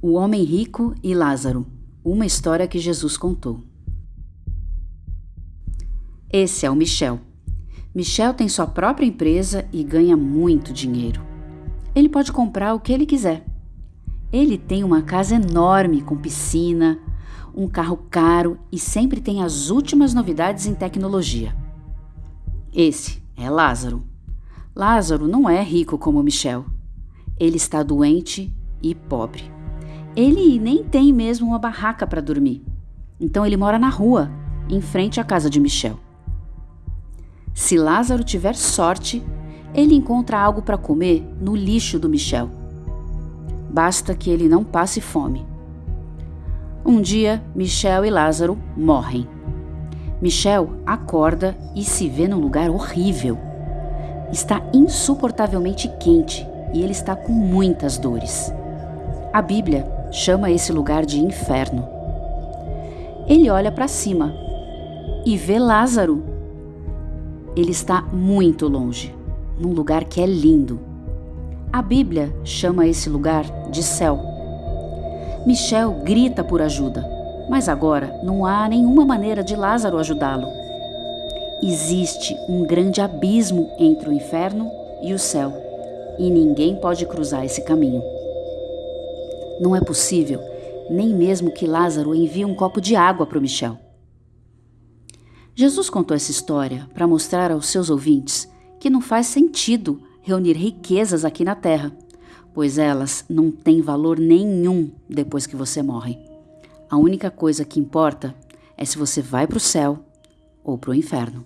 O Homem Rico e Lázaro Uma história que Jesus contou. Esse é o Michel. Michel tem sua própria empresa e ganha muito dinheiro. Ele pode comprar o que ele quiser. Ele tem uma casa enorme com piscina, um carro caro e sempre tem as últimas novidades em tecnologia. Esse é Lázaro. Lázaro não é rico como Michel. Ele está doente e pobre. Ele nem tem mesmo uma barraca para dormir. Então ele mora na rua, em frente à casa de Michel. Se Lázaro tiver sorte, ele encontra algo para comer no lixo do Michel. Basta que ele não passe fome. Um dia, Michel e Lázaro morrem. Michel acorda e se vê num lugar horrível. Está insuportavelmente quente e ele está com muitas dores. A Bíblia chama esse lugar de inferno. Ele olha para cima e vê Lázaro. Ele está muito longe, num lugar que é lindo. A Bíblia chama esse lugar de céu. Michel grita por ajuda, mas agora não há nenhuma maneira de Lázaro ajudá-lo. Existe um grande abismo entre o inferno e o céu, e ninguém pode cruzar esse caminho. Não é possível nem mesmo que Lázaro envie um copo de água para o Michel. Jesus contou essa história para mostrar aos seus ouvintes que não faz sentido reunir riquezas aqui na terra, pois elas não têm valor nenhum depois que você morre. A única coisa que importa é se você vai para o céu ou para o inferno.